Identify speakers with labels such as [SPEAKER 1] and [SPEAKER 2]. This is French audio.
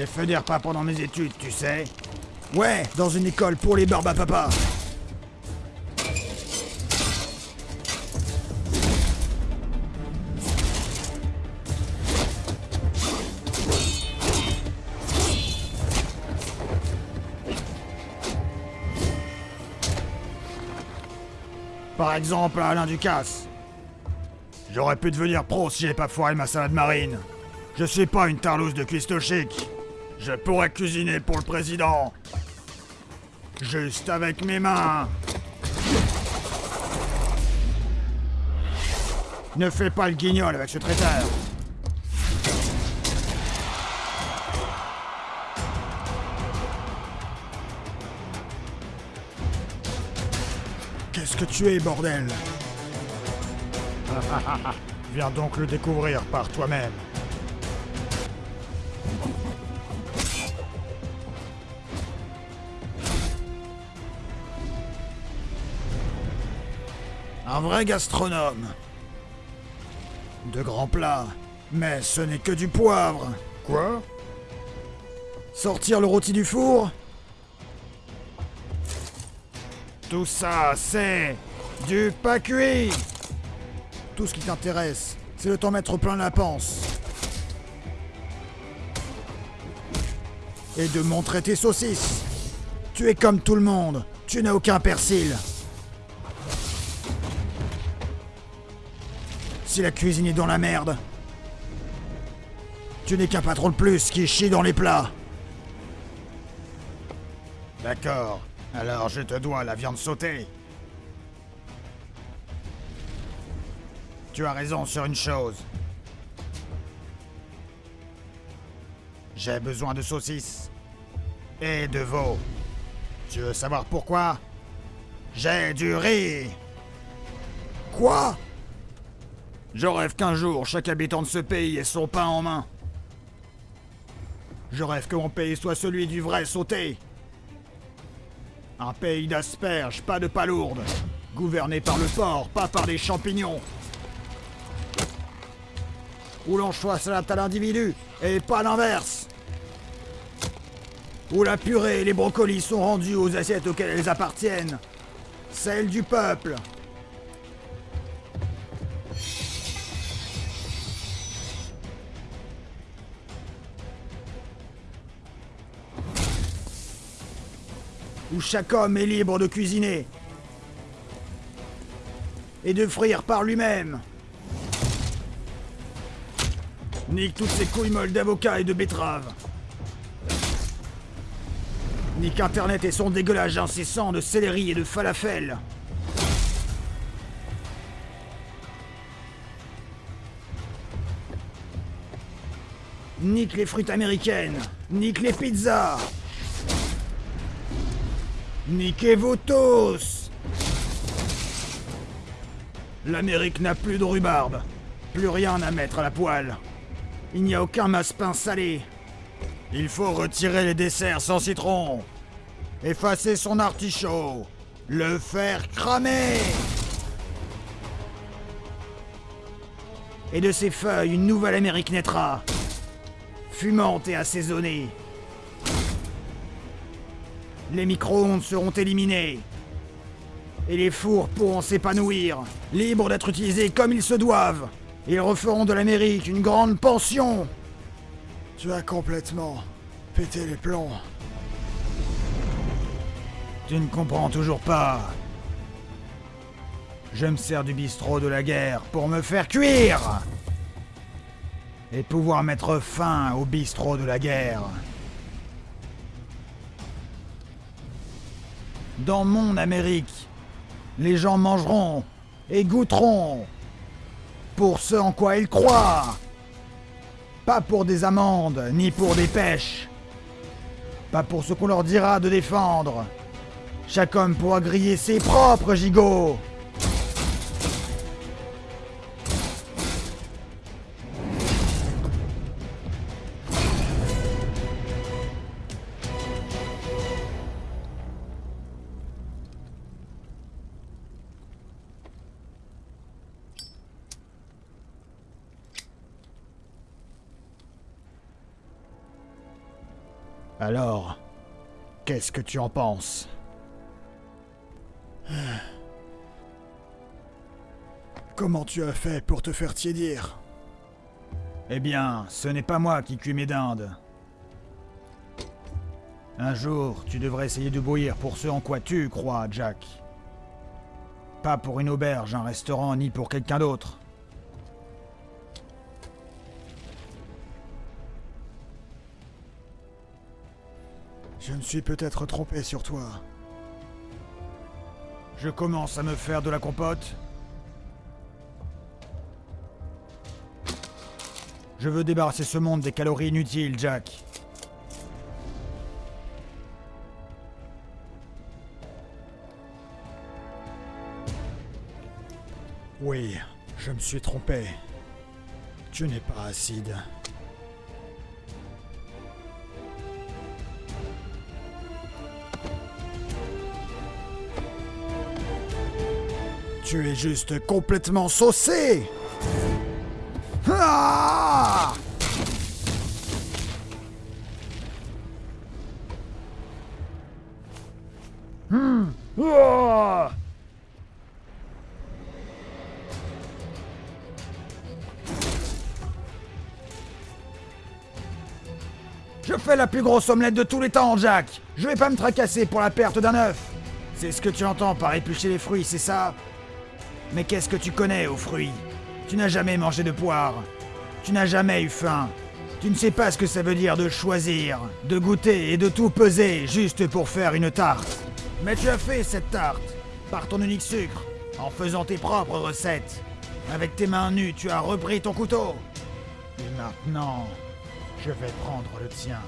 [SPEAKER 1] J'ai fait des repas pendant mes études, tu sais. Ouais, dans une école pour les barbes papa. Par exemple, Alain Ducasse. J'aurais pu devenir pro si j'avais pas foiré ma salade marine. Je suis pas une tarlouse de cuistot chic. Je pourrais cuisiner pour le président. Juste avec mes mains. Ne fais pas le guignol avec ce traiteur. Qu'est-ce que tu es, bordel? Viens donc le découvrir par toi-même. Un vrai gastronome. De grands plats. Mais ce n'est que du poivre. Quoi? Sortir le rôti du four? Tout ça, c'est du pas cuit. Tout ce qui t'intéresse, c'est de t'en mettre plein la panse. Et de montrer tes saucisses. Tu es comme tout le monde. Tu n'as aucun persil. Si la cuisine est dans la merde, tu n'es qu'un patron de plus qui chie dans les plats. D'accord. Alors je te dois la viande sautée. Tu as raison sur une chose. J'ai besoin de saucisses. Et de veau. Tu veux savoir pourquoi? J'ai du riz. Quoi? Je rêve qu'un jour, chaque habitant de ce pays ait son pain en main. Je rêve que mon pays soit celui du vrai sauté. Un pays d'asperges, pas de palourdes. Gouverné par le porc, pas par des champignons. Où l'anchois s'adapte à l'individu, et pas l'inverse. Où la purée et les brocolis sont rendus aux assiettes auxquelles elles appartiennent. Celles du peuple. Où chaque homme est libre de cuisiner. Et de frire par lui-même. Nique toutes ces couilles molles d'avocats et de betteraves. Nique Internet et son dégueulage incessant de céleri et de falafel. Nique les fruits américaines. Nique les pizzas. Niquez-vous tous L'Amérique n'a plus de rhubarbe. Plus rien à mettre à la poêle. Il n'y a aucun masse-pain salé. Il faut retirer les desserts sans citron. Effacer son artichaut. Le faire cramer. Et de ses feuilles, une nouvelle Amérique naîtra. Fumante et assaisonnée. Les micro-ondes seront éliminés. Et les fours pourront s'épanouir, libres d'être utilisés comme ils se doivent. Ils referont de l'Amérique une grande pension. Tu as complètement pété les plombs. Tu ne comprends toujours pas. Je me sers du bistrot de la guerre pour me faire cuire et pouvoir mettre fin au bistrot de la guerre. Dans mon Amérique, les gens mangeront et goûteront pour ce en quoi ils croient. Pas pour des amendes, ni pour des pêches. Pas pour ce qu'on leur dira de défendre. Chaque homme pourra griller ses propres gigots. Alors, qu'est-ce que tu en penses
[SPEAKER 2] Comment tu as fait pour te faire tiédir
[SPEAKER 1] Eh bien, ce n'est pas moi qui cuis mes dindes. Un jour, tu devrais essayer de bouillir pour ce en quoi tu crois, Jack. Pas pour une auberge, un restaurant, ni pour quelqu'un d'autre.
[SPEAKER 2] Je me suis peut-être trompé sur toi.
[SPEAKER 1] Je commence à me faire de la compote. Je veux débarrasser ce monde des calories inutiles, Jack.
[SPEAKER 2] Oui, je me suis trompé. Tu n'es pas acide. Tu es juste complètement saucé. Ah
[SPEAKER 1] Ah Je fais la plus grosse omelette de tous les temps, Jack. Je vais pas me tracasser pour la perte d'un œuf. C'est ce que tu entends par éplucher les fruits, c'est ça? Mais qu'est-ce que tu connais aux fruits? Tu n'as jamais mangé de poire. Tu n'as jamais eu faim. Tu ne sais pas ce que ça veut dire de choisir, de goûter et de tout peser juste pour faire une tarte. Mais tu as fait cette tarte, par ton unique sucre, en faisant tes propres recettes. Avec tes mains nues, tu as repris ton couteau. Et maintenant, je vais prendre le tien.